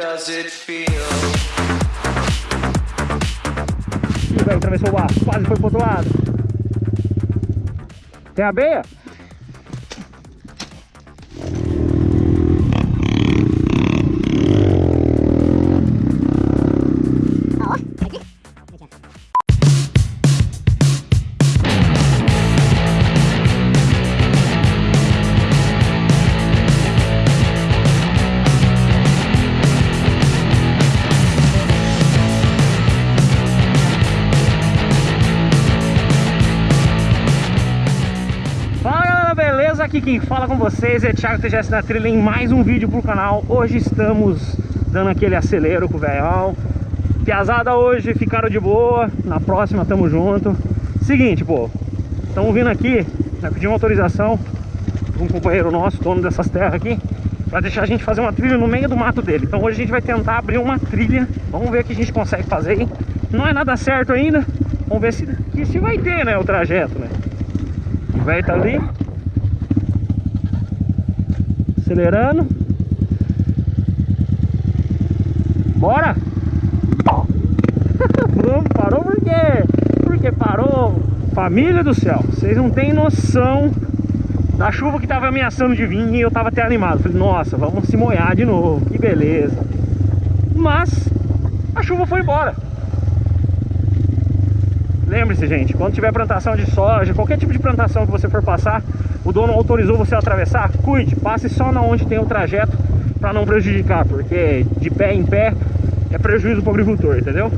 does it feel? Atravessou o barco, quase foi pro outro lado. Tem abeia? Fala Quem fala com vocês é Thiago TGS na trilha em mais um vídeo pro canal. Hoje estamos dando aquele acelero com o velhão. Piazada hoje ficaram de boa, na próxima tamo junto. Seguinte, pô, estamos vindo aqui, né, pedir uma autorização de um companheiro nosso, dono dessas terras aqui Pra deixar a gente fazer uma trilha no meio do mato dele. Então hoje a gente vai tentar abrir uma trilha. Vamos ver o que a gente consegue fazer aí Não é nada certo ainda. Vamos ver se, se vai ter, né, o trajeto, né? O velho tá ali Acelerando. Bora! Parou por quê? Porque parou. Família do céu Vocês não têm noção Da chuva que tava ameaçando de vir E eu tava até animado. Falei, nossa, vamos se molhar de novo Que beleza. Mas a chuva foi embora. Lembre-se, gente, quando tiver plantação de soja, qualquer tipo de plantação que você for passar, o dono autorizou você a atravessar, cuide, passe só na onde tem o trajeto para não prejudicar, porque de pé em pé é prejuízo para o agricultor, entendeu?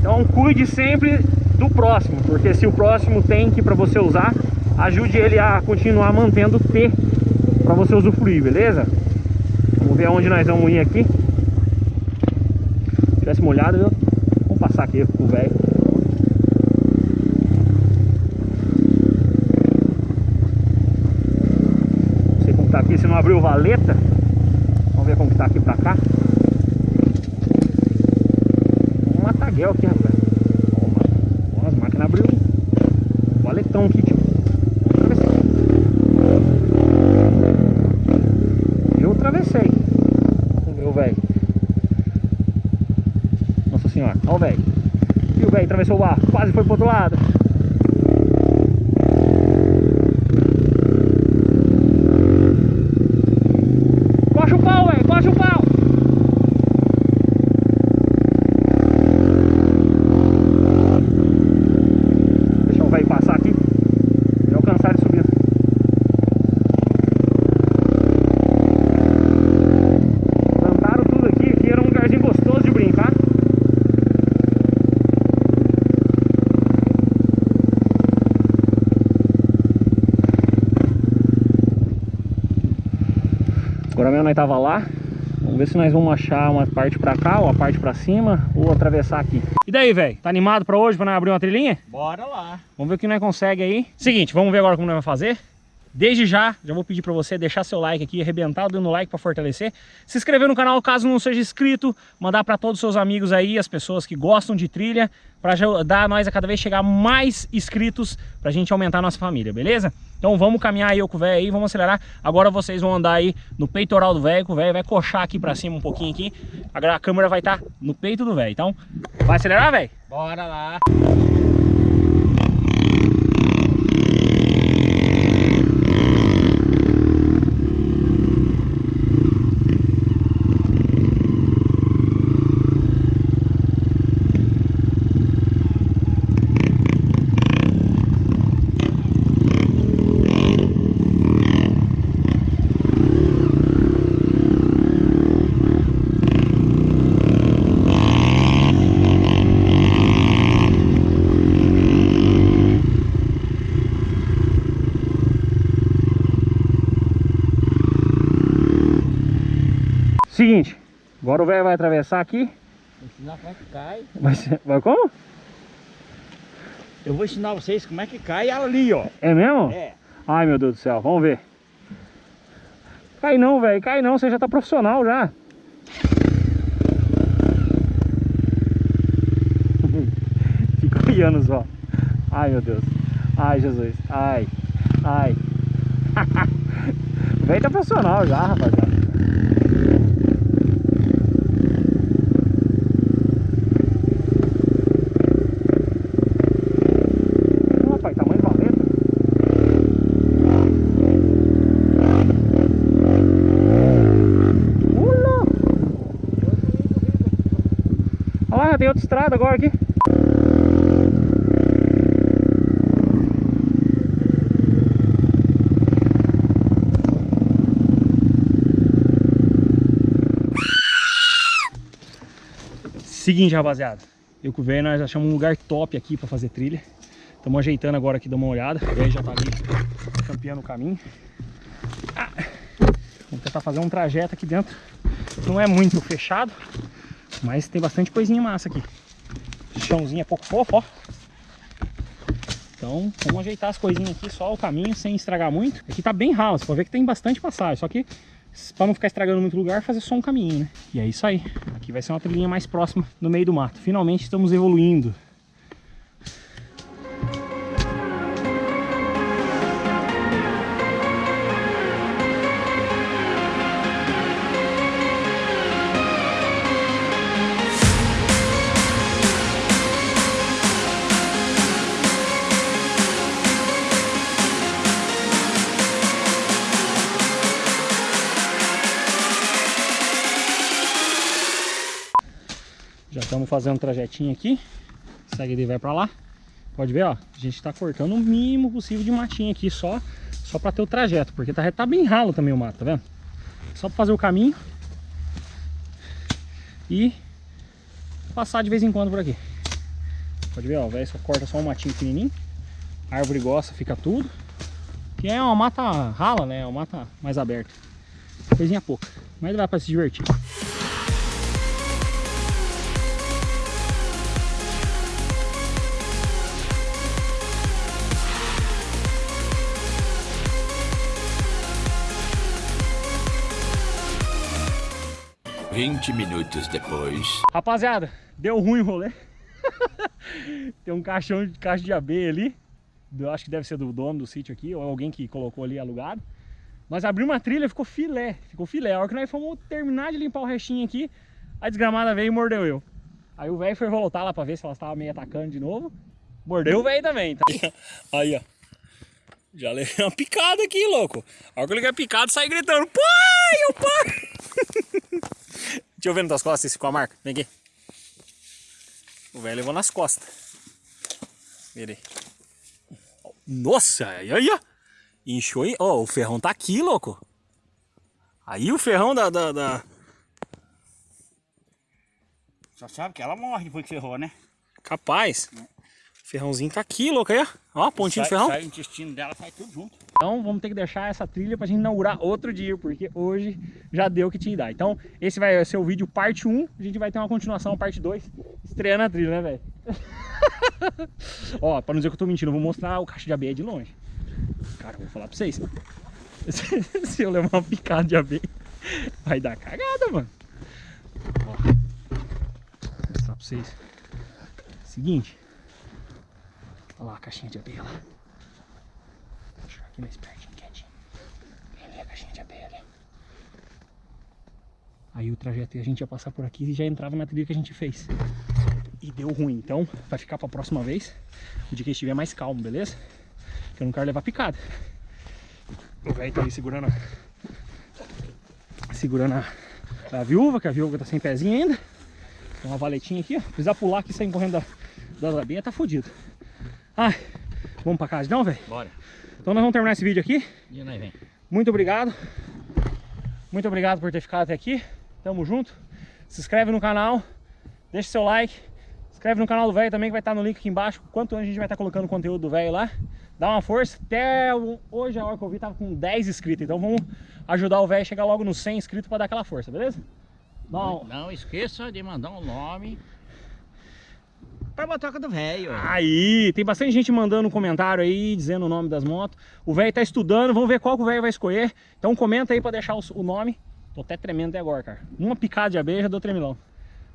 Então cuide sempre do próximo, porque se o próximo tem que para você usar, ajude ele a continuar mantendo o T para você usufruir, beleza? Vamos ver aonde nós vamos ir aqui. Se tivesse molhado, viu? Vamos passar aqui com o velho. Não sei como tá aqui, se não abriu valeta. Vamos ver como que tá aqui pra cá. Um mataguel aqui, rapaz. Ó, as máquinas abriu valetão aqui, tio. Eu atravessei. O velho. Nossa senhora, ó o velho. E o velho atravessou o barco, quase foi pro outro lado. Coxa o pau, velho, coxa o pau. Deixa o velho passar aqui. E alcançar ele subindo. Plantaram tudo aqui, aqui era um lugarzinho gostoso de brincar. Agora mesmo nós tava lá. Vamos ver se nós vamos achar uma parte pra cá, ou a parte pra cima, ou atravessar aqui. E daí, velho? Tá animado pra hoje, pra nós abrir uma trilhinha? Bora lá. Vamos ver o que nós consegue aí. Seguinte, vamos ver agora como nós vamos fazer. Desde já, já vou pedir pra você deixar seu like aqui, arrebentar o dedo no like pra fortalecer. Se inscrever no canal caso não seja inscrito, mandar pra todos os seus amigos aí, as pessoas que gostam de trilha, pra ajudar nós a cada vez chegar mais inscritos pra gente aumentar a nossa família, beleza? Então vamos caminhar aí eu com o velho aí, vamos acelerar. Agora vocês vão andar aí no peitoral do velho, o velho vai coxar aqui pra cima um pouquinho aqui. A câmera vai estar no peito do velho, então vai acelerar, velho? Bora lá. Seguinte, agora o velho vai atravessar aqui. Vou ensinar como é que cai. Vai, vai como? Eu vou ensinar vocês como é que cai ali, ó. É mesmo? É. Ai meu Deus do céu, vamos ver. Cai não, velho, cai não, você já tá profissional já. Fica olhando só. Ai meu Deus. Ai Jesus. Ai. Ai. o velho tá profissional já, rapaziada. tem outra estrada agora aqui. Seguinte, rapaziada. Eu com o velho, nós achamos um lugar top aqui pra fazer trilha. Estamos ajeitando agora aqui, dá uma olhada. O já tá ali campeando o caminho. Ah, vamos tentar fazer um trajeto aqui dentro. Não é muito fechado, mas tem bastante coisinha massa aqui. Chãozinho é pouco fofo, ó. Então, vamos ajeitar as coisinhas aqui, só o caminho, sem estragar muito. Aqui tá bem ralo, você pode ver que tem bastante passagem, só que para não ficar estragando muito lugar, fazer só um caminho, né? E é isso aí. Aqui vai ser uma trilhinha mais próxima no meio do mato. Finalmente estamos evoluindo. Fazendo um trajetinho aqui. Segue ele vai para lá. Pode ver, ó. A gente está cortando o mínimo possível de matinho aqui, só, só para ter o trajeto. Porque tá, tá bem ralo também o mato, tá vendo? Só para fazer o caminho. E passar de vez em quando por aqui. Pode ver, ó. Velho só corta só um matinho pequenininho. A árvore gosta, fica tudo. Que é uma mata rala, né? É uma mata mais aberta. Coisinha pouca. Mas dá para se divertir. 20 minutos depois. Rapaziada, deu ruim o rolê. Tem um caixão de caixa de abelha ali. Eu acho que deve ser do dono do sítio aqui, ou alguém que colocou ali alugado. Nós abrimos uma trilha, ficou filé, ficou filé. A hora que nós fomos terminar de limpar o restinho aqui, a desgramada veio e mordeu eu. Aí o velho foi voltar lá pra ver se ela estava meio atacando de novo. Mordeu o velho também, tá? Aí, ó. Já levei uma picada aqui, louco. A hora que eu liguei a picada, saí gritando, pai, o pai! Deixa eu ver nas tuas costas se ficou a marca. Vem aqui. O velho levou nas costas. Vira aí. Nossa, aí, aí, ó. Inchou aí. Ó, o ferrão tá aqui, louco. Aí o ferrão da, da, da... Só sabe que ela morre depois que ferrou, né? Capaz. É. Ferrãozinho tá aqui, louco, aí, ó. Ó, pontinho sai, de ferrão. Sai o intestino dela, sai tudo junto. Então vamos ter que deixar essa trilha pra gente inaugurar outro dia, porque hoje já deu o que tinha que dar. Então esse vai ser o vídeo parte 1, a gente vai ter uma continuação, parte 2, estreando a trilha, né, velho? Ó, pra não dizer que eu tô mentindo, eu vou mostrar o caixa de abelha de longe. Cara, eu vou falar pra vocês. Se eu levar uma picada de abelha, vai dar cagada, mano. Ó, vou mostrar pra vocês. Seguinte. Olha lá a caixinha de abelha lá aqui mais pertinho, quietinho. Ali a caixinha de abelha. Aí o trajeto a gente ia passar por aqui e já entrava na trilha que a gente fez. E deu ruim, então vai ficar pra próxima vez, o dia que estiver mais calmo, beleza? Que eu não quero levar picada. O velho tá aí segurando a... Segurando a, a viúva, que a viúva tá sem pezinho ainda. Tem uma valetinha aqui, ó. Precisar pular aqui e sair correndo da, das abelhas, tá fodido. Ai, vamos pra casa não, velho? Bora. Então nós vamos terminar esse vídeo aqui. E nós vem. Muito obrigado. Muito obrigado por ter ficado até aqui. Tamo junto. Se inscreve no canal. Deixa seu like. Se inscreve no canal do velho também, que vai estar no link aqui embaixo. Quanto a gente vai estar colocando conteúdo do velho lá. Dá uma força. Até hoje, a hora que eu vi, tava com 10 inscritos. Então vamos ajudar o velho a chegar logo nos 100 inscritos para dar aquela força, beleza? Não, não esqueça de mandar um nome para a motoca do velho. Aí, tem bastante gente mandando um comentário aí, dizendo o nome das motos. O velho tá estudando, vamos ver qual que o velho vai escolher. Então comenta aí para deixar o, nome. Tô até tremendo até agora, cara. Uma picada de abelha do tremilão.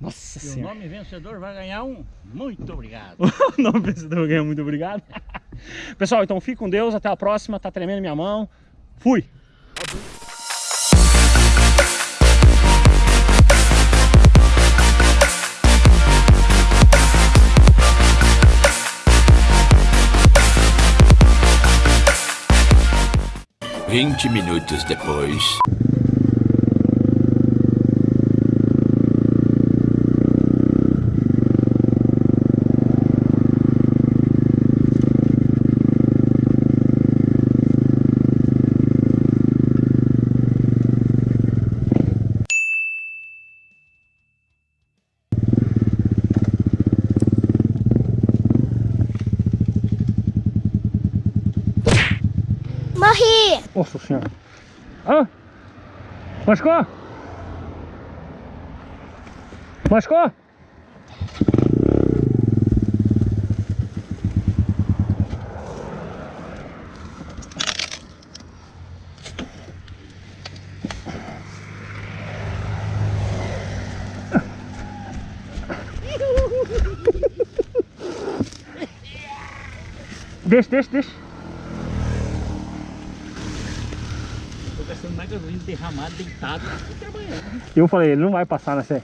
Nossa e senhora. o nome vencedor vai ganhar um muito obrigado. o nome vencedor vai ganhar um muito obrigado. Pessoal, então fique com Deus, até a próxima. Tá tremendo minha mão. Fui! 20 minutos depois. Morri! Nossa senhora. Hã? Machucou? Machucou? Deixa, deixa, deixa. Gasolina derramada, deitado, tô trabalhando. Eu falei, ele não vai passar nessa aí.